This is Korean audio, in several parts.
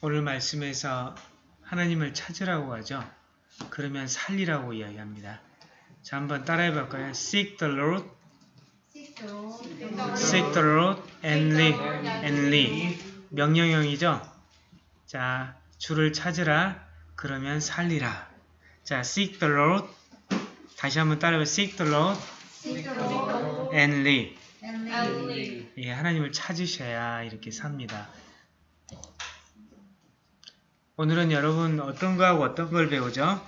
오늘 말씀에서 하나님을 찾으라고 하죠. 그러면 살리라고 이야기합니다. 자, 한번 따라해 볼까요? Seek the Lord, seek the Lord and live, and live. 명령형이죠. 자, 주를 찾으라. 그러면 살리라. 자, seek the Lord. 다시 한번 따라해? Seek the Lord and live. 예, 하나님을 찾으셔야 이렇게 삽니다. 오늘은 여러분 어떤 거하고 어떤 걸 배우죠?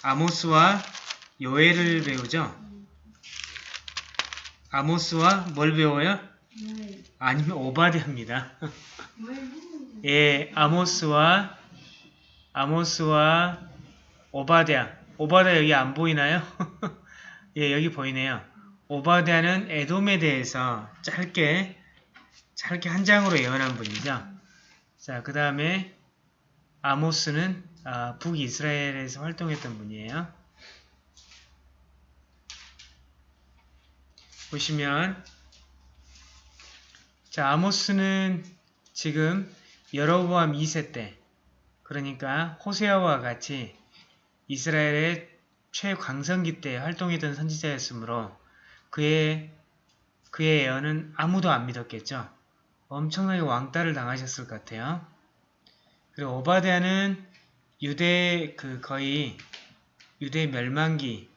아모스와 요엘을 배우죠? 아모스와 뭘 배워요? 아니면 오바댜입니다. 예, 아모스와 아모스와 오바댜. 오바댜 여기 안 보이나요? 예, 여기 보이네요. 오바댜는 에돔에 대해서 짧게 짧게 한 장으로 예언한 분이죠. 자, 그 다음에 아모스는 아, 북이스라엘에서 활동했던 분이에요. 보시면 자 아모스는 지금 여로보암 2세 때 그러니까 호세아와 같이 이스라엘의 최광성기 때 활동했던 선지자였으므로 그의 그의 예언은 아무도 안 믿었겠죠. 엄청나게 왕따를 당하셨을 것 같아요. 그리고 오바댜는 유대 그 거의 유대 멸망기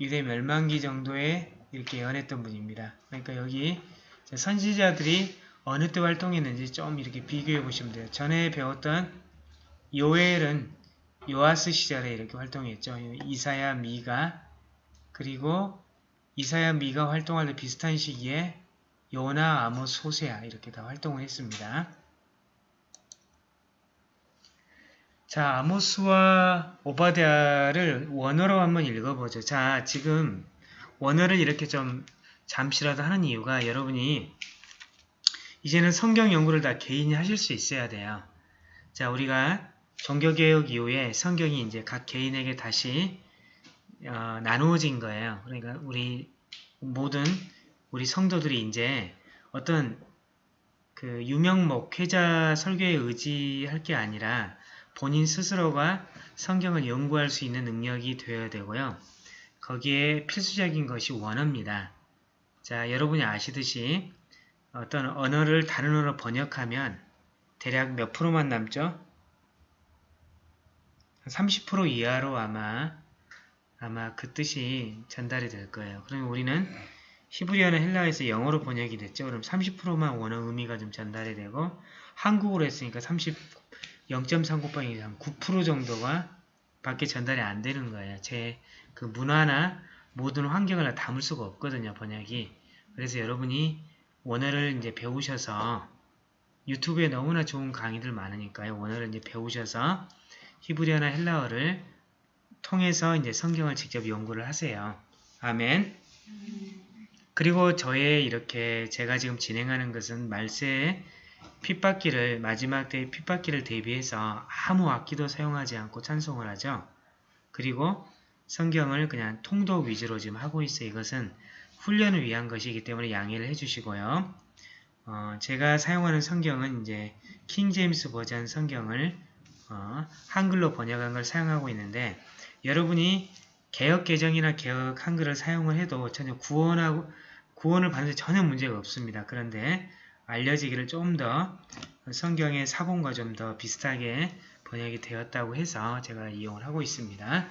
유대 멸망기 정도에 이렇게 예언했던 분입니다. 그러니까 여기 선지자들이 어느 때 활동했는지 좀 이렇게 비교해 보시면 돼요. 전에 배웠던 요엘은 요아스 시절에 이렇게 활동했죠. 이사야, 미가 그리고 이사야, 미가 활동할 때 비슷한 시기에 요나, 아모스, 호세아 이렇게 다 활동을 했습니다. 자, 아모스와 오바댜를 원어로 한번 읽어보죠. 자, 지금 원어를 이렇게 좀 잠시라도 하는 이유가 여러분이 이제는 성경 연구를 다 개인이 하실 수 있어야 돼요. 자, 우리가 종교개혁 이후에 성경이 이제 각 개인에게 다시 어, 나누어진 거예요. 그러니까 우리 모든 우리 성도들이 이제 어떤 그 유명 목회자 설교에 의지할 게 아니라 본인 스스로가 성경을 연구할 수 있는 능력이 되어야 되고요. 거기에 필수적인 것이 원어입니다. 자, 여러분이 아시듯이 어떤 언어를 다른 언어로 번역하면 대략 몇 프로만 남죠? 30% 이하로 아마 아마 그 뜻이 전달이 될 거예요. 그러면 우리는 히브리어는 헬라어에서 영어로 번역이 됐죠. 그럼 30%만 원어 의미가 좀 전달이 되고 한국어로 했으니까 30 0.3 곱하기 한9% 정도가 밖에 전달이 안 되는 거예요. 제 그 문화나 모든 환경을 다 담을 수가 없거든요. 번역이. 그래서 여러분이 원어를 이제 배우셔서 유튜브에 너무나 좋은 강의들 많으니까요. 원어를 이제 배우셔서 히브리어나 헬라어를 통해서 이제 성경을 직접 연구를 하세요. 아멘. 그리고 저의 이렇게 제가 지금 진행하는 것은 말세에 핏바퀴를 마지막 때 핏바퀴를 대비해서 아무 악기도 사용하지 않고 찬송을 하죠. 그리고 성경을 그냥 통독 위주로 지금 하고 있어요. 이것은 훈련을 위한 것이기 때문에 양해를 해주시고요. 어, 제가 사용하는 성경은 이제 킹제임스 버전 성경을 어, 한글로 번역한 걸 사용하고 있는데 여러분이 개혁 개정이나 개혁 한글을 사용을 해도 전혀 구원하고 구원을 받는 데 전혀 문제가 없습니다. 그런데 알려지기를 좀 더 성경의 사본과 좀 더 비슷하게 번역이 되었다고 해서 제가 이용을 하고 있습니다.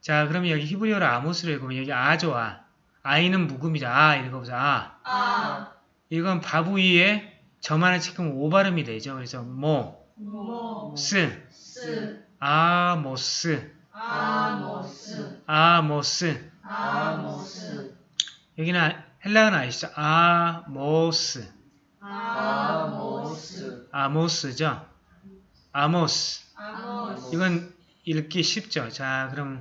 자, 그러면 여기 히브리어로 아모스를 읽으면 여기 아조아. 아이는 묵음이죠. 아, 읽어보자. 아. 아. 이건 바브 위에 점 하나 찍으면 오 발음이 되죠. 그래서 모, 모 스, 스, 아모스, 아모스, 아모스, 아모스. 여기는 헬라어는 아시죠? 아모스. 아모스. 아모스죠? 아모스. 아모스. 이건 읽기 쉽죠? 자, 그럼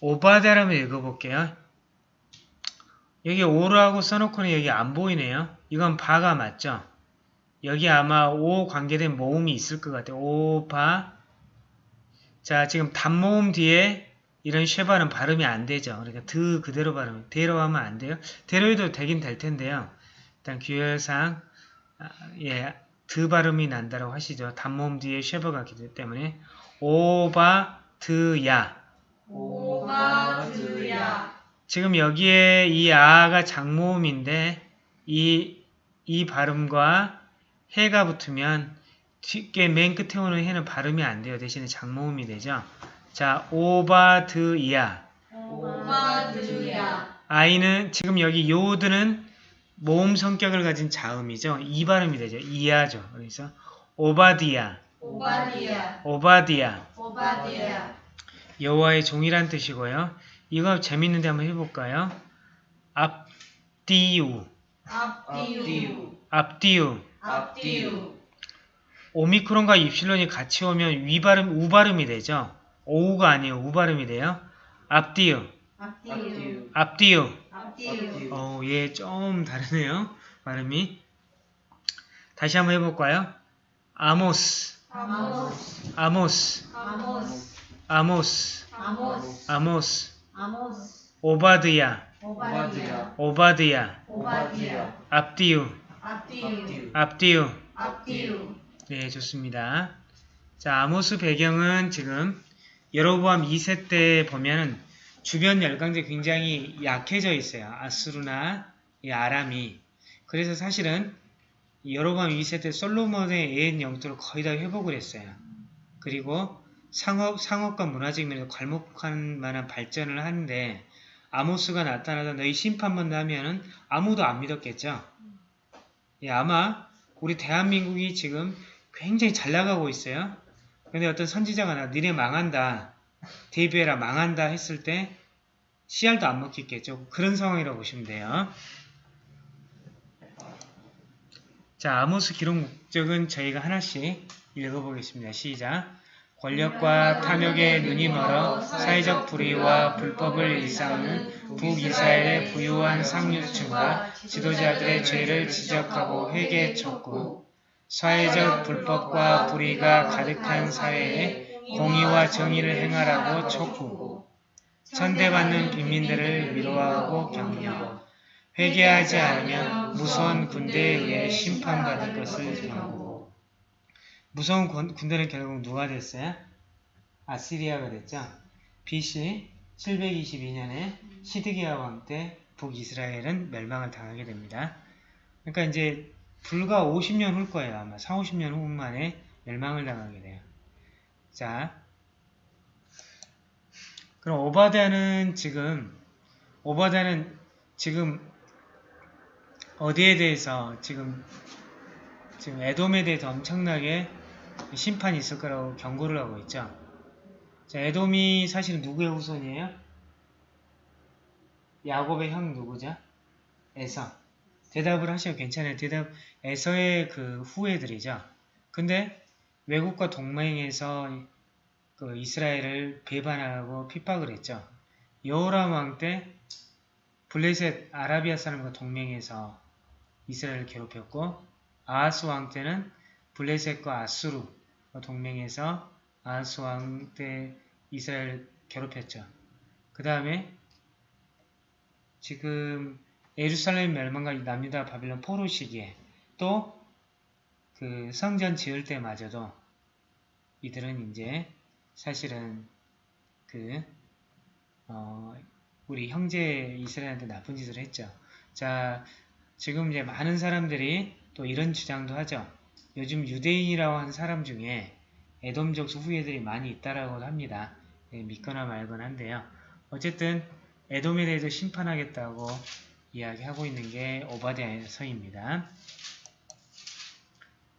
오바데라면 읽어볼게요. 여기 오라고 써놓고는 여기 안 보이네요. 이건 바가 맞죠? 여기 아마 오 관계된 모음이 있을 것 같아요. 오 바. 자, 지금 단모음 뒤에 이런 쉐바는 발음이 안 되죠. 그러니까 드 그대로 발음, 대로 하면 안 돼요. 대로 해도 되긴 될 텐데요. 일단 규율상 아, 예, 드 발음이 난다라고 하시죠. 단모음 뒤에 쉐버가 있기 때문에 오바드야. 오바드야 지금 여기에 이 아가 장모음인데 이, 이 발음과 해가 붙으면 뒤에 맨 끝에 오는 해는 발음이 안 돼요. 대신에 장모음이 되죠. 자, 오바드야. 오바드야 아이는 지금 여기 요드는 모음 성격을 가진 자음이죠. 이 발음이 되죠. 이하죠. 그래서 오바디야, 오바디야 오바디야. 오바디야 여호와의 종이란 뜻이고요. 이거 재밌는데 한번 해볼까요? 앞디우, 앞디우 앞디우. 앞디우 오미크론과 입실론이 같이 오면 위발음, 우발음이 되죠. 오우가 아니에요. 우발음이 돼요. 앞디우, 앞디우 앞디우. 앞디우. 어, 얘좀 다르네요. 발음이. 다시 한번 해볼까요? 아모스, 아모스. 아모스, 아모스. 아모스, 아모스. 아모스, 아모스. 오바드야, 오바드야, 오바디야. 앞디우, 앞디우 앞디우. 앞디우 네, 좋습니다. 자, 아모스 배경은 지금 여로보암 2세 때 보면은 주변 열강제 굉장히 약해져 있어요. 아수르나 이 아람이. 그래서 사실은 여로보암 2세 때 솔로몬의 옛 영토를 거의 다 회복을 했어요. 그리고 상업, 상업과 문화적 면에서 괄목할 만한 발전을 하는데 아모스가 나타나서 너희 심판만 하면은 아무도 안 믿었겠죠. 예, 아마 우리 대한민국이 지금 굉장히 잘 나가고 있어요. 근데 어떤 선지자가 나 니네 망한다. 데뷔해라 망한다 했을 때 씨알도 안 먹히겠죠. 그런 상황이라고 보시면 돼요. 자, 아모스 기록 목적은 저희가 하나씩 읽어보겠습니다. 시작. 권력과 탐욕에 눈이 멀어 사회적 불의와 불법을 일삼는 북이스라엘의 부유한 상류층과 지도자들의 죄를 지적하고 회개 촉구, 사회적 불법과 불의가 가득한 사회에 공의와 정의를 행하라고 촉구, 천대받는 빈민들을 위로하고 격려, 회개하지 않으면 무서운 군대에 의해 심판받을 것을 경고고 무서운 군- 군대는 결국 누가 됐어요? 아시리아가 됐죠. BC 722년에 시드기야 왕 때 북이스라엘은 멸망을 당하게 됩니다. 그러니까 이제 불과 50년 후 거예요. 아마 4, 50년 후 만에 멸망을 당하게 돼요. 자, 그럼 오바다는 지금 오바다는 지금 어디에 대해서 지금 지금 에돔에 대해서 엄청나게 심판이 있을 거라고 경고를 하고 있죠. 자, 에돔이 사실은 누구의 후손이에요? 야곱의 형 누구죠? 에서. 대답을 하셔도 괜찮아요. 대답 에서의 그 후예들이죠. 근데 외국과 동맹해서 그 이스라엘을 배반하고 핍박을 했죠. 여호람 왕 때 블레셋 아라비아 사람과 동맹해서 이스라엘을 괴롭혔고 아하스 왕 때는 블레셋과 아수르 동맹해서 아하스 왕 때 이스라엘 괴롭혔죠. 그 다음에 지금 예루살렘 멸망과 남유다 바빌론 포로 시기에 또 그 성전 지을 때마저도 이들은 이제 사실은 그 어, 우리 형제 이스라엘한테 나쁜 짓을 했죠. 자, 지금 이제 많은 사람들이 또 이런 주장도 하죠. 요즘 유대인이라고 하는 사람 중에 에돔족 후예들이 많이 있다라고 합니다. 예, 믿거나 말거나 한데요. 어쨌든 에돔에 대해서 심판하겠다고 이야기하고 있는 게 오바댜 서입니다.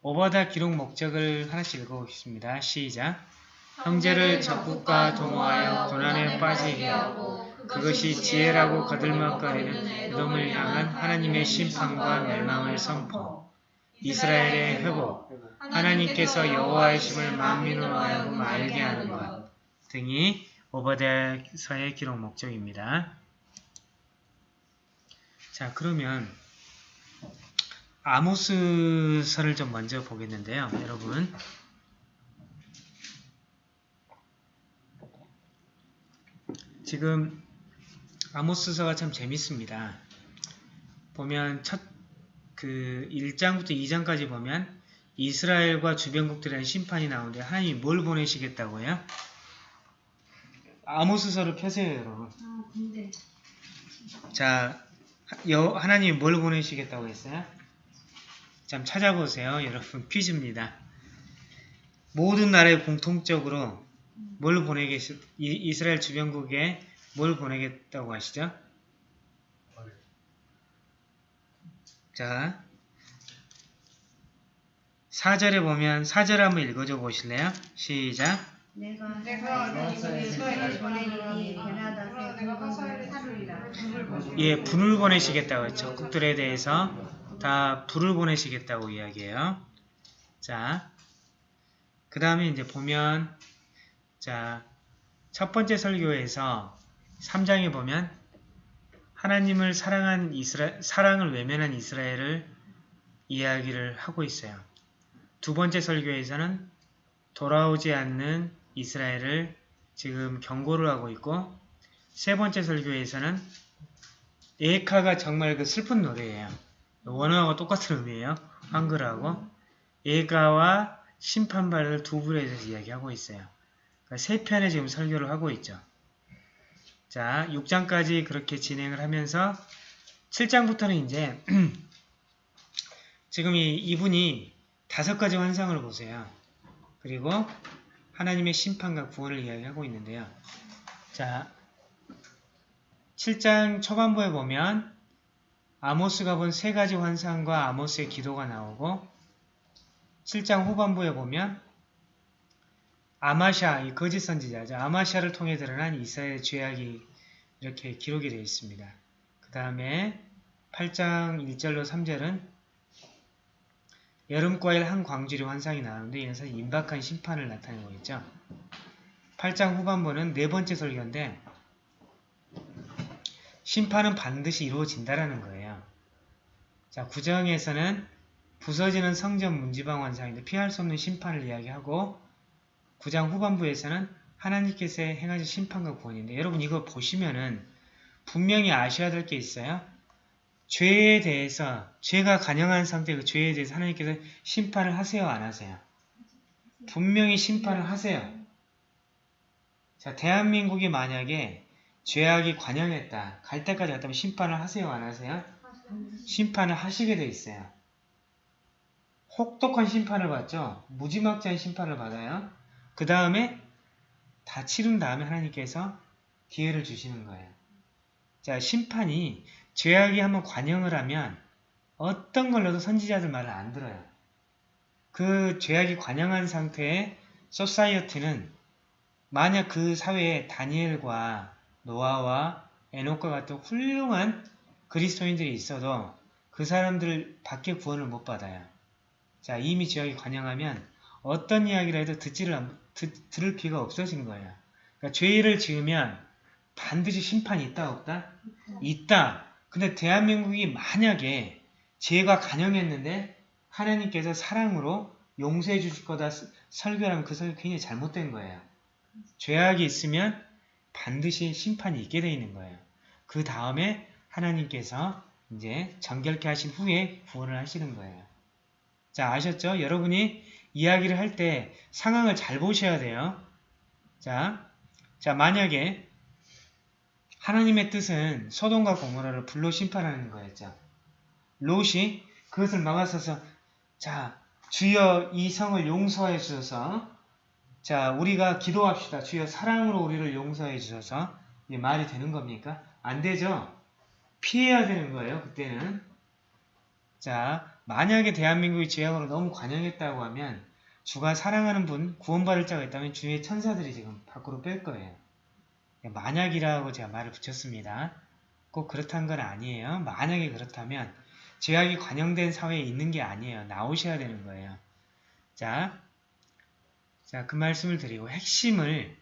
오바다 기록 목적을 하나씩 읽어보겠습니다. 시작! 형제를 적국과 동호하여 고난에 빠지게 하고 그것이 지혜라고 거들먹거리는 에돔을 향한 하나님의 심판과 멸망을 선포. 이스라엘의 회복, 하나님께서 여호와의 심을 만민으로 하여금 알게 하는 것 등이 오바댜서의 기록 목적입니다. 자, 그러면 아모스서를 좀 먼저 보겠는데요. 여러분 지금 아모스서가 참 재밌습니다. 보면 첫 그 1장부터 2장까지 보면 이스라엘과 주변국들에 대한 심판이 나오는데 하나님이 뭘 보내시겠다고요? 아모스서를 펴세요 여러분. 아, 근데 자, 여, 하나님이 뭘 보내시겠다고 했어요? 좀 찾아보세요. 여러분 퀴즈입니다. 모든 나라에 공통적으로 뭘 보내겠, 이, 이스라엘 주변국에 뭘 보내겠다고 하시죠? 자, 4절에 보면 4절 한번 읽어줘 보실래요? 시작. 내가. 예, 불을 보내시겠다고 했죠. 적국들에 대해서 다 불을 보내시겠다고 이야기해요. 자, 그 다음에 이제 보면, 자, 첫 번째 설교에서 3장에 보면, 하나님을 사랑한 이스라, 사랑을 외면한 이스라엘을 이야기를 하고 있어요. 두 번째 설교에서는 돌아오지 않는 이스라엘을 지금 경고를 하고 있고, 세 번째 설교에서는 에카가 정말 그 슬픈 노래예요. 원어하고 똑같은 의미예요. 한글하고 에가와 심판받을 두 불에 대해서 이야기하고 있어요. 그러니까 세 편의 지금 설교를 하고 있죠. 자, 6장까지 그렇게 진행을 하면서 7장부터는 이제 지금 이, 이분이 다섯 가지 환상을 보세요. 그리고 하나님의 심판과 구원을 이야기하고 있는데요. 자, 7장 초반부에 보면 아모스가 본 세 가지 환상과 아모스의 기도가 나오고 7장 후반부에 보면 아마샤, 이 거짓 선지자죠. 아마샤를 통해 드러난 이스라엘의 죄악이 이렇게 기록이 되어 있습니다. 그 다음에 8장 1절로 3절은 여름과일 한 광주리 환상이 나오는데 이는 사실 임박한 심판을 나타내고 있죠. 8장 후반부는 네 번째 설교인데 심판은 반드시 이루어진다라는 거예요. 자, 구정에서는 부서지는 성전 문지방 환상인데 피할 수 없는 심판을 이야기하고 구장 후반부에서는 하나님께서 행하신 심판과 구원인데 여러분 이거 보시면은 분명히 아셔야 될 게 있어요. 죄에 대해서 죄가 간영한 상태 그 죄에 대해서 하나님께서 심판을 하세요 안 하세요? 분명히 심판을 하세요. 자 대한민국이 만약에 죄악이 관영했다. 갈 때까지 갔다면 심판을 하세요 안 하세요? 심판을 하시게 돼 있어요. 혹독한 심판을 받죠. 무지막지한 심판을 받아요. 그 다음에 다 치른 다음에 하나님께서 기회를 주시는 거예요. 자, 심판이 죄악이 한번 관영을 하면 어떤 걸로도 선지자들 말을 안 들어요. 그 죄악이 관영한 상태의 소사이어티는 만약 그 사회에 다니엘과 노아와 에녹과 같은 훌륭한 그리스도인들이 있어도 그 사람들 밖에 구원을 못 받아요. 자, 이미 죄악이 관영하면 어떤 이야기를 해도 듣지를 안- 듣, 들을 피가 없어진 거예요. 그러니까 죄를 지으면 반드시 심판이 있다 없다? 있다. 근데 대한민국이 만약에 죄가 간영했는데 하나님께서 사랑으로 용서해 주실 거다 스- 설교하면 그 설교 굉장히 잘못된 거예요. 죄악이 있으면 반드시 심판이 있게 돼 있는 거예요. 그 다음에 하나님께서 이제 정결케 하신 후에 구원을 하시는 거예요. 자, 아셨죠? 여러분이 이야기를 할 때 상황을 잘 보셔야 돼요. 자, 자, 만약에 하나님의 뜻은 소돔과 고모라를 불로 심판하는 거였죠. 롯이 그것을 막아서서 자, 주여 이 성을 용서해 주셔서 자, 우리가 기도합시다. 주여 사랑으로 우리를 용서해 주셔서 이게 말이 되는 겁니까? 안 되죠. 피해야 되는 거예요. 그때는. 자, 만약에 대한민국이 죄악으로 너무 관영했다고 하면 주가 사랑하는 분, 구원받을 자가 있다면 주의 천사들이 지금 밖으로 뺄 거예요. 만약이라고 제가 말을 붙였습니다. 꼭 그렇다는 건 아니에요. 만약에 그렇다면 죄악이 관영된 사회에 있는 게 아니에요. 나오셔야 되는 거예요. 자, 자, 그 말씀을 드리고 핵심을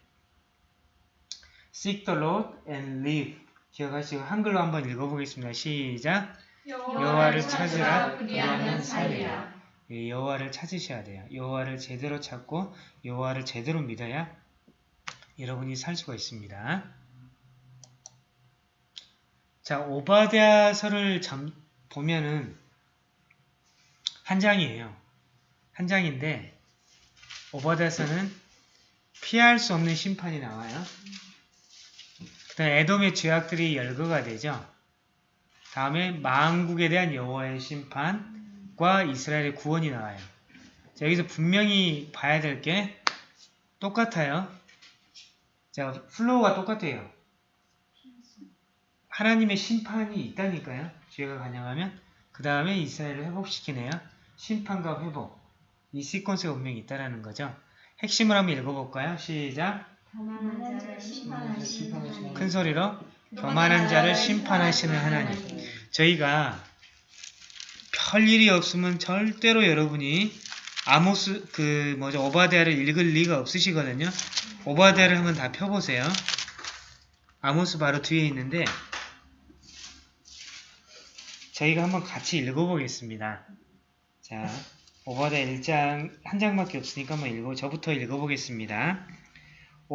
seek the Lord and live 기억하시고 한글로 한번 읽어보겠습니다. 시작! 여호와를 찾으라 그리하면 살리라. 예, 여호와를 찾으셔야 돼요. 여호와를 제대로 찾고 여호와를 제대로 믿어야 여러분이 살 수가 있습니다. 자, 오바댜서를 점- 보면은 한 장이에요. 한 장인데 오바다서는 피할 수 없는 심판이 나와요. 에돔의 죄악들이 열거가 되죠. 다음에 망국에 대한 여호와의 심판과 이스라엘의 구원이 나와요. 자, 여기서 분명히 봐야 될 게 똑같아요. 자, flow가 똑같아요. 하나님의 심판이 있다니까요. 죄가 관영하면 그 다음에 이스라엘을 회복시키네요. 심판과 회복. 이 시퀀스가 분명히 있다라는 거죠. 핵심을 한번 읽어볼까요? 시작. 교만한 자를 심판하시는 하나님. 큰 소리로 교만한 자를 심판하시는 하나님. 저희가 별 일이 없으면 절대로 여러분이 아모스 그 뭐죠 오바데아를 읽을 리가 없으시거든요. 오바데아를 한번 다 펴보세요. 아모스 바로 뒤에 있는데 저희가 한번 같이 읽어보겠습니다. 자, 오바데 1장 한 장밖에 없으니까 한번 읽어 저부터 읽어보겠습니다.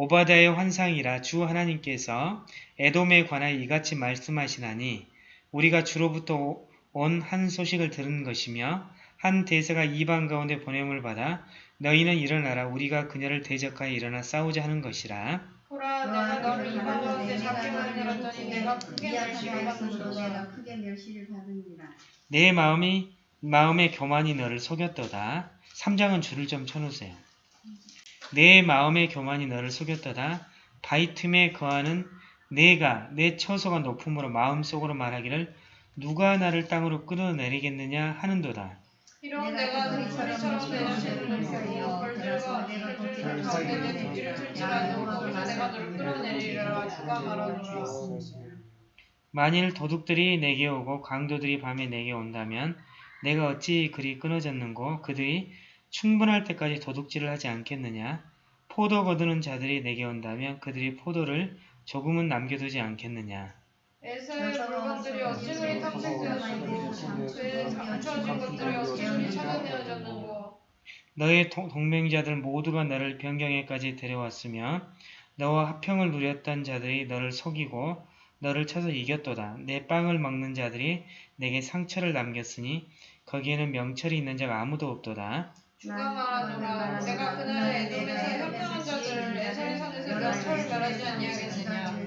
오바다의 환상이라 주 하나님께서 에돔에 관하여 이같이 말씀하시나니 우리가 주로부터 온 한 소식을 들은 것이며 한 대사가 이방 가운데 보냄을 받아 너희는 일어나라. 우리가 그녀를 대적하여 일어나 싸우자 하는 것이라. 보라 내가 너를 이방 가운데 잡게 만들었더니 내가 크게 멸시를 내가 받는도다 크게 멸시를 받으니라. 내 마음이 마음의 교만이 너를 속였도다. 3장은 줄을 좀 쳐놓으세요 내 마음의 교만이 너를 속였도다. 바이틈에 거하는 내가 내 처소가 높음으로 마음속으로 말하기를 누가 나를 땅으로 끌어내리겠느냐 하는도다. 이런 내가 등소리처럼 내는 죄를 내고 벌들과 벌들을 가운데 내 뒤를 들지라도 거기서 내가 너를 끌어내리라. 주가 말하노라. 만일 도둑들이 내게 오고 강도들이 밤에 내게 온다면 내가 어찌 그리 끊어졌는고? 그들이 충분할 때까지 도둑질을 하지 않겠느냐 포도 거두는 자들이 내게 온다면 그들이 포도를 조금은 남겨두지 않겠느냐 에서의 물건들이 어찌 그리 탐색되었는고 그의 감춰진 것들이 어찌 그리 찾아내어졌는고 너의 동- 동맹자들 모두가 너를 변경에까지 데려왔으며 너와 합평을 누렸던 자들이 너를 속이고 너를 쳐서 이겼도다. 내 빵을 먹는 자들이 내게 상처를 남겼으니 거기에는 명철이 있는 자가 아무도 없도다. 주가 말하노라 내가 그날에 에돔에서 협정한 자들을 에서의 산에서 명철을 말하지 아니하겠느냐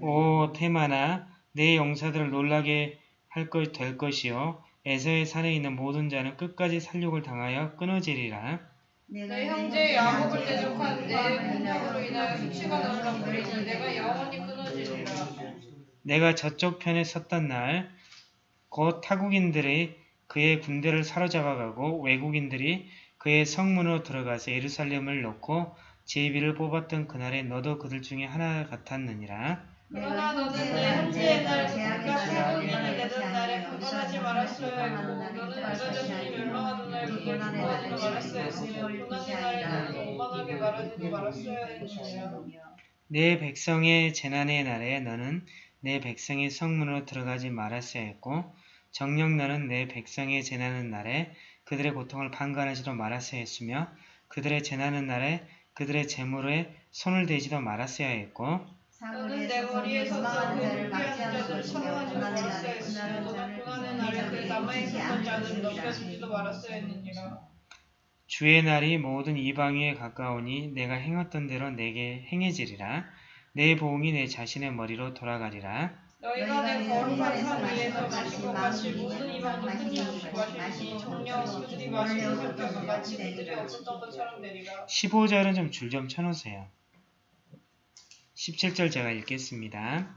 오 테마나 내 용사들을 놀라게 할 것 될 것이요 에서의 산에 있는 모든 자는 끝까지 살육을 당하여 끊어지리라. 내 형제 야곱을 대적한 내 공격으로 인하여 수치가 너를 엎드리니 내가 영원히 끊어지리라 내가 저쪽 편에 섰던 날, 곧 타국인들이 그의 군대를 사로잡아가고 외국인들이 그의 성문으로 들어가서 예루살렘을 놓고 제비를 뽑았던 그날에 너도 그들 중에 하나 같았느니라. 그러나 너는 내 형제의 날 그가 태국인이 되던 날에 분간하지 말았어야 했고 너는 그가 자신이 멸망하던 날 그를 분간하지 말았어야 했으며 고난의 날에 너는 오만하게 말하지도 말았어야 했느니라 내 백성의 재난의 날에 너는 내 백성의 성문으로 들어가지 말았어야 했고 정녕 너는 내 백성의 재난의 날에 그들의 고통을 판관하지도 말았어야 했으며 그들의 재난의 날에 그들의 재물에 손을 대지도 말았어야 했고 너는 내 거리에서 싸우고 불피하는 자들을 쳐다하지 말았어야 했으며 너는 고난의 날에 그 남아있었던 자들을 넘겨주지도 말았어야 했느니라 주의 날이 모든 이방 위에 가까우니 내가 행했던 대로 내게 행해지리라. 내 보응이 내 자신의 머리로 돌아가리라. 너희가 내 거룩한 산 위에서 것 같이 모든 이방도 끊임없이 마시니 정녕 그들이 마시는 성격과 같이 그들이 없었던 것처럼 되리라 15절은 좀 줄 좀 쳐놓으세요. 17절 제가 읽겠습니다.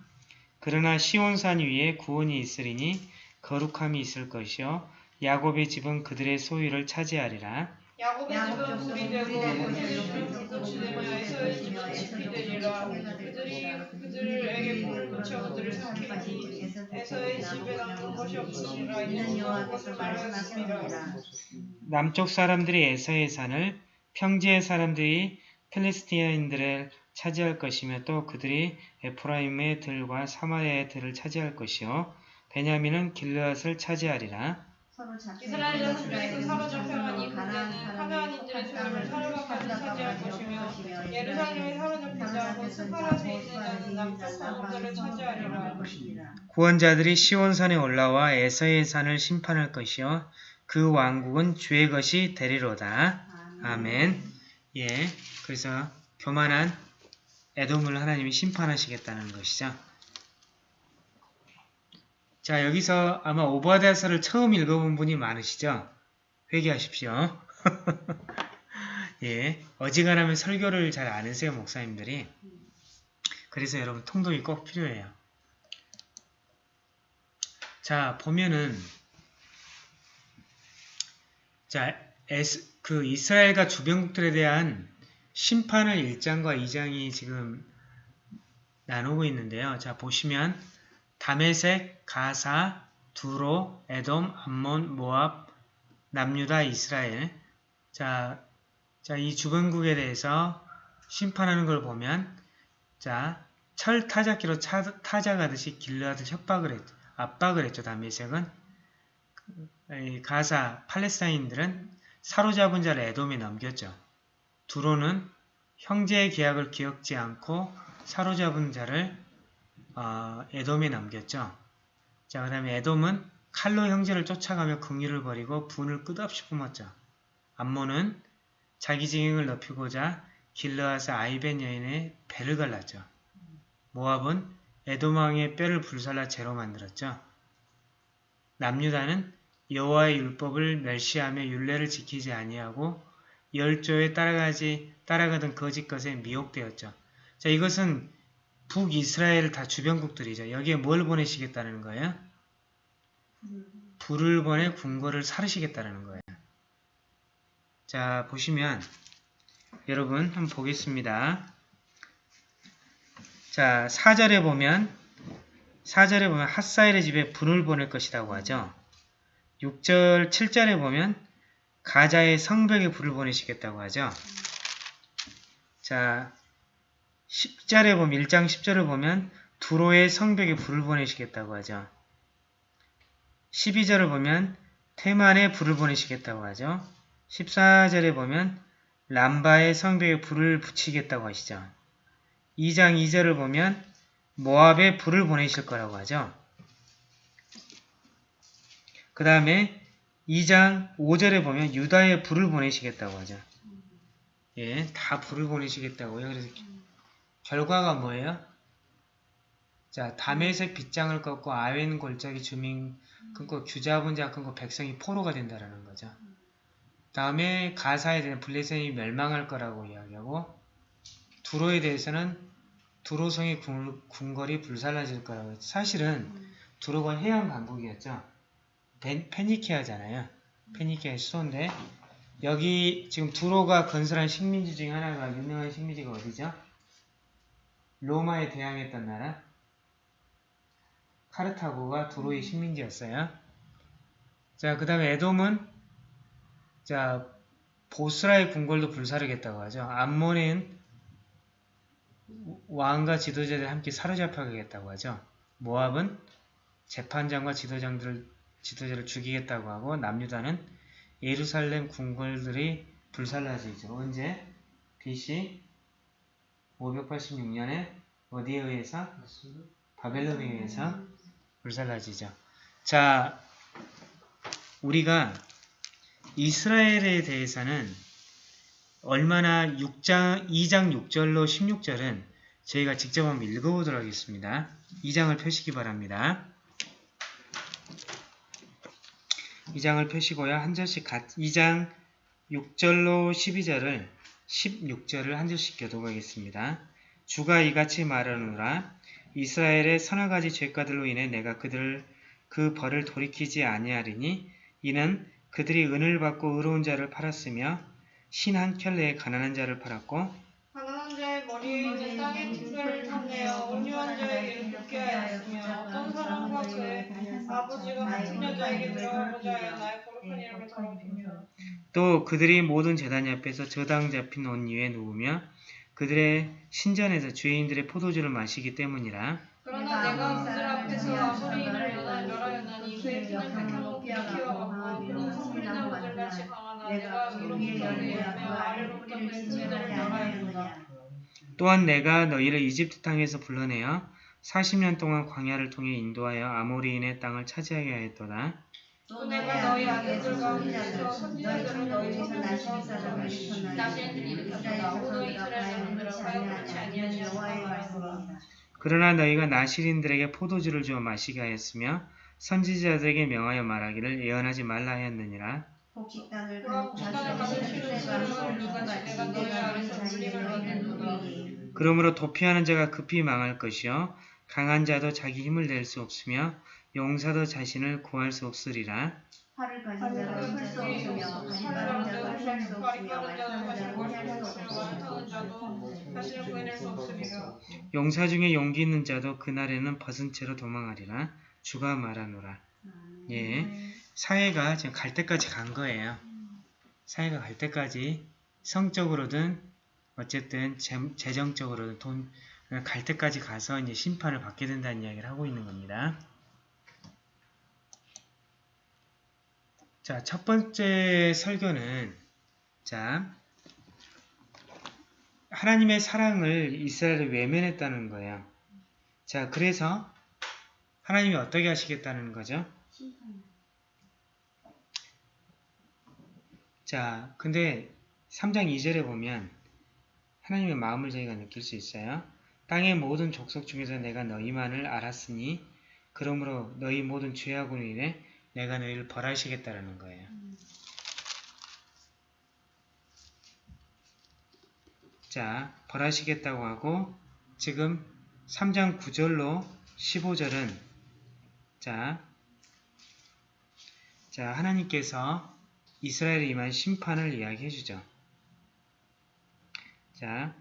그러나 시온산 위에 구원이 있으리니 거룩함이 있을 것이요 야곱의 집은 그들의 소유를 차지하리라. 야곱의 집은 불이 되고 그들의 집은 불꽃이 되며 에서의 집은 짚이 되리라 그들이 그들에게 불을 붙여 그들을 삼키니 에서의 집에 남은 것이 없으니라. 이는 여호와께서 말씀하셨느니라 남쪽 사람들이 에서의 산을 평지의 사람들이 필리스티아인들을 차지할 것이며 또 그들이 에프라임의 들과 사마리아의 들을 차지할 것이요. 베냐민은 길르앗을 차지하리라. 이스라엘 자손들이 그 사로잡혀간 이 군대는 카나안인들의 소유를 사로잡까지 차지할 것이며 예루살렘에 사로잡힌 자하고 스파라스에 있는 자는 남쪽 성읍들을 차지하리라 구원자들이 시온산에 올라와 에서의 산을 심판할 것이요 그 왕국은 주의 것이 되리로다. 아멘. 예. 그래서 교만한 에돔을 하나님이 심판하시겠다는 것이죠. 자, 여기서 아마 오바댜서를 처음 읽어본 분이 많으시죠? 회개하십시오. 예. 어지간하면 설교를 잘안 하세요, 목사님들이. 그래서 여러분 통독이 꼭 필요해요. 자, 보면은 자, 에스, 그 이스라엘과 주변국들에 대한 심판을 1장과 2장이 지금 나누고 있는데요. 자, 보시면 다메섹, 가사, 두로, 에돔, 암몬, 모압, 남유다, 이스라엘. 자, 자, 이 주변국에 대해서 심판하는 걸 보면 자, 철 타작기로 차- 타작하듯이 길르하듯 협박을 했죠. 압박을 했죠. 다메섹은. 이 가사, 팔레스타인들은 사로잡은 자를 에돔에 넘겼죠. 두로는 형제의 계약을 기억지 않고 사로잡은 자를 어, 에돔에 넘겼죠. 자, 그 다음에 에돔은 칼로 형제를 쫓아가며 긍휼을 버리고 분을 끝없이 뿜었죠. 암몬은 자기 징행을 높이고자 길르앗의 아이벤 여인의 배를 갈랐죠. 모압은 에돔 왕의 뼈를 불살라 재로 만들었죠. 남유다는 여호와의 율법을 멸시하며 율례를 지키지 아니하고 열조에 따라가지 따라가던 거짓 것에 미혹되었죠. 자, 이것은 북이스라엘 다 주변국들이죠. 여기에 뭘 보내시겠다는 거예요? 불을 보내 궁궐을 사르시겠다는 거예요. 자, 보시면 여러분 한번 보겠습니다. 자, 4절에 보면 4절에 보면 핫사일의 집에 불을 보낼 것이라고 하죠. 6절, 7절에 보면 가자의 성벽에 불을 보내시겠다고 하죠. 자, 10절에 보면 1장 10절을 보면 두로의 성벽에 불을 보내시겠다고 하죠. 12절을 보면 테만에 불을 보내시겠다고 하죠. 14절에 보면 람바의 성벽에 불을 붙이겠다고 하시죠. 2장 2절을 보면 모압에 불을 보내실 거라고 하죠. 그 다음에 2장 5절에 보면 유다에 불을 보내시겠다고 하죠. 예, 다 불을 보내시겠다고요. 그래서 결과가 뭐예요? 자, 다메섹 빗장을 꺾고 아웬 골짜기 주민 끊고 규자분 자 끊고 백성이 포로가 된다라는 거죠. 다음에 가사에 대한 블레셋이 멸망할 거라고 이야기하고 두로에 대해서는 두로성의 군- 궁궐이 불살라질 거라고. 사실은 두로가 해양 강국이었죠. 벤- 페니키아잖아요. 페니키아의 수도인데 여기 지금 두로가 건설한 식민지 중에 하나가 유명한 식민지가 어디죠? 로마에 대항했던 나라 카르타고가 두로의 식민지였어요. 자, 그 다음에 에돔은 자 보스라의 궁궐도 불사르겠다고 하죠. 암몬은 왕과 지도자들 함께 사로잡혀가겠다고 하죠. 모압은 재판장과 지도장들을 지도자를 죽이겠다고 하고 남유다는 예루살렘 궁궐들이 불살라지죠. 언제? BC 586년에 어디에 의해서? 바벨론에 의해서 불살라지죠. 자, 우리가 이스라엘에 대해서는 얼마나 6장, 2장 6절로 16절은 저희가 직접 한번 읽어보도록 하겠습니다. 2장을 펴시기 바랍니다. 2장을 펴시고요. 한 절씩 각 2장 6절로 12절을 16절을 한 절씩 교독하겠습니다. 주가 이같이 말하노라 이스라엘의 서너 가지 죄가들로 인해 내가 그들을 그 벌을 돌이키지 아니하리니 이는 그들이 은을 받고 의로운 자를 팔았으며 신 한 켤레에 가난한 자를 팔았고 가난한 자의 머리에 있는 땅의 특별을 탐내어 온유한 자에게 묻게 하였으며 어떤 사람과 그의 아버지가 같은 여자에게 들어가고자 하여 나의 거룩한 이름을 더럽히며 또 그들이 모든 재단 옆에서 저당 잡힌 옷 위에 누우며 그들의 신전에서 죄인들의 포도주를 마시기 때문이라. 그러나 내가 그들 앞에서 아무리 인을 멸하- 멸하였나니 그의 피는 백향목이 키워갖고 그는 성물이 나무들 같이 강하나 내가 위로부터 위하며 아래로부터 벤치를 멸하였노라 또한 내가 너희를 이집트 땅에서 불러내어 40년 동안 광야를 통해 인도하여 아모리인의 땅을 차지하게 하였도다. 또 내가 너희 아들들 선지자들을 일으켰다. 이스라엘 그렇지 말씀입니다. 그러나 너희가 나시린들에게 포도주를 주어 마시게 하였으며 선지자들에게 명하여 말하기를 예언하지 말라 하였느니라. 그러므로 도피하는 자가 급히 망할 것이요. 강한 자도 자기 힘을 낼 수 없으며 용사도 자신을 구할 수 없으리라. 가진 없으며 수 없으며 말타는 수 없으며 자신을 구해낼 수. 용사 중에 용기 있는 자도 그날에는 벗은 채로 도망하리라. 주가 말하노라. 예, 사회가 지금 갈 때까지 간 거예요. 사회가 갈 때까지 성적으로든 어쨌든 재, 재정적으로든 돈 갈 때까지 가서 이제 심판을 받게 된다는 이야기를 하고 있는 겁니다. 자, 첫 번째 설교는 자 하나님의 사랑을 이스라엘에 외면했다는 거예요. 자, 그래서 하나님이 어떻게 하시겠다는 거죠? 자, 근데 3장 2절에 보면 하나님의 마음을 저희가 느낄 수 있어요. 땅의 모든 족속 중에서 내가 너희만을 알았으니 그러므로 너희 모든 죄악으로 인해 내가 너희를 벌하시겠다라는 거예요. 자, 벌하시겠다고 하고 지금 3장 9절로 15절은 자, 자 하나님께서 이스라엘에 임한 심판을 이야기해 주죠. 자,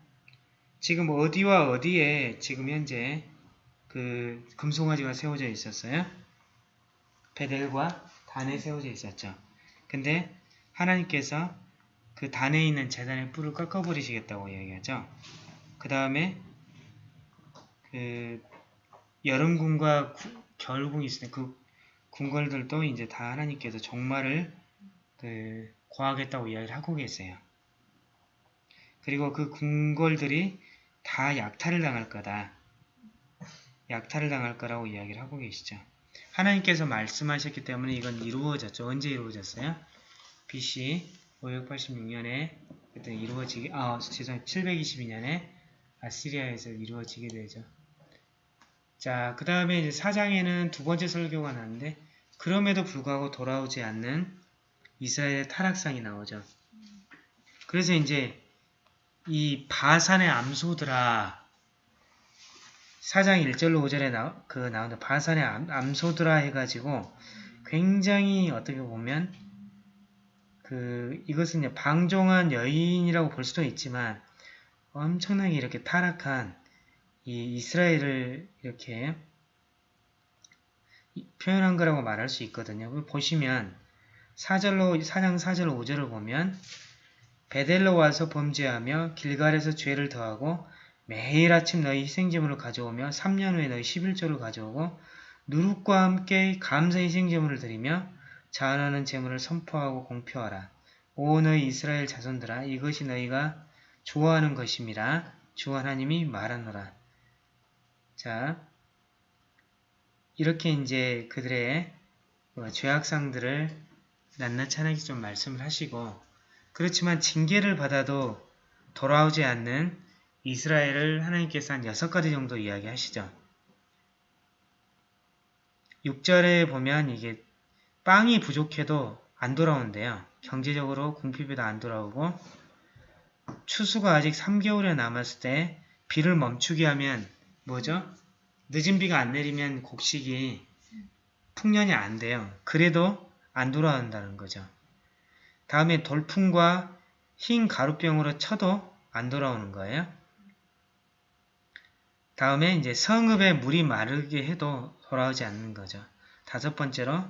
지금 어디와 어디에 지금 현재 그 금송아지가 세워져 있었어요? 베델과 단에 세워져 있었죠. 근데 하나님께서 그 단에 있는 재단의 뿔을 꺾어버리시겠다고 이야기하죠. 그 다음에 그 여름궁과 구- 겨울궁이 있을 때그 궁궐들도 이제 다 하나님께서 종말을 그 고하겠다고 이야기를 하고 계세요. 그리고 그 궁궐들이 다 약탈을 당할 거다. 약탈을 당할 거라고 이야기를 하고 계시죠. 하나님께서 말씀하셨기 때문에 이건 이루어졌죠. 언제 이루어졌어요? BC 586년에 그때 이루어지게 아 죄송 722년에 아시리아에서 이루어지게 되죠. 자, 그 다음에 이제 사장에는 두 번째 설교가 나는데 그럼에도 불구하고 돌아오지 않는 이스라엘의 타락상이 나오죠. 그래서 이제 이 바산의 암소들아 사장 1절로 5절에 나, 그 나오는 바산의 암, 암소들아 해가지고 굉장히 어떻게 보면 그 이것은 방종한 여인이라고 볼 수도 있지만 엄청나게 이렇게 타락한 이 이스라엘을 이렇게 이- 표현한 거라고 말할 수 있거든요. 보시면 4절로 4장 4절 5절을 보면 베델로 와서 범죄하며 길갈에서 죄를 더하고 매일 아침 너희 희생제물을 가져오며 3년 후에 너희 11조를 가져오고 누룩과 함께 감사 희생제물을 드리며 자원하는 제물을 선포하고 공표하라. 오 너희 이스라엘 자손들아 이것이 너희가 좋아하는 것임이라 주 하나님이 말하노라. 자 이렇게 이제 그들의 뭐 죄악상들을 낱낱하게 좀 말씀을 하시고 그렇지만 징계를 받아도 돌아오지 않는 이스라엘을 하나님께서 한 여섯 가지 정도 이야기하시죠. 6절에 보면 이게 빵이 부족해도 안 돌아온대요. 경제적으로 궁핍에도 안 돌아오고 추수가 아직 3개월에 남았을 때 비를 멈추게 하면 뭐죠? 늦은 비가 안 내리면 곡식이 풍년이 안 돼요. 그래도 안 돌아온다는 거죠. 다음에 돌풍과 흰 가루병으로 쳐도 안 돌아오는 거예요. 다음에 이제 성읍에 물이 마르게 해도 돌아오지 않는 거죠. 다섯 번째로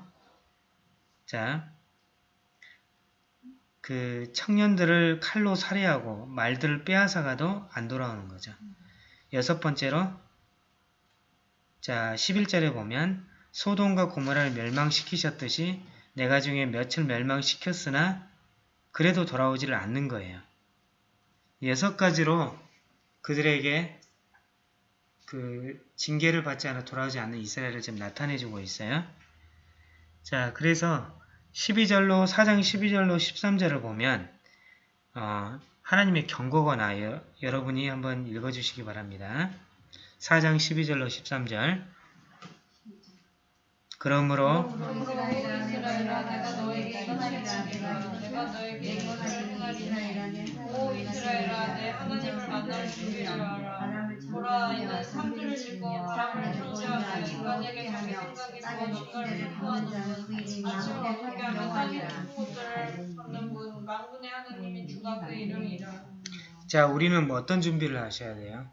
자, 그 청년들을 칼로 살해하고 말들을 빼앗아가도 안 돌아오는 거죠. 여섯 번째로 자, 11절에 보면 소돔과 고모라를 멸망시키셨듯이 내가 중에 몇을 멸망시켰으나 그래도 돌아오지를 않는 거예요. 여섯 가지로 그들에게 그 징계를 받지 않아 돌아오지 않는 이스라엘을 지금 나타내주고 있어요. 자, 그래서 12절로 4장 12절로 13절을 보면 어, 하나님의 경고가 나요. 여러분이 한번 읽어주시기 바랍니다. 4장 12절로 13절 그러므로 보라 이는 상주를 짓고 바람을 통치하며 인간에게 자기 생각이 무엇인가를 선포하는 분 아침과 공개하며 땅의 깊은 곳들을 걷는 분 만군의 하나님인 주가 그 이름이라 자, 우리는 뭐 어떤 준비를 하셔야 돼요?